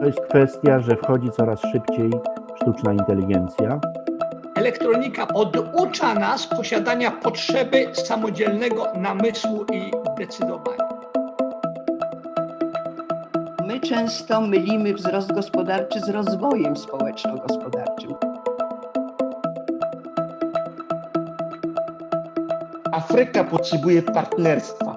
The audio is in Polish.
To jest kwestia, że wchodzi coraz szybciej sztuczna inteligencja. Elektronika oducza nas posiadania potrzeby samodzielnego namysłu i decydowania. My często mylimy wzrost gospodarczy z rozwojem społeczno-gospodarczym. Afryka potrzebuje partnerstwa.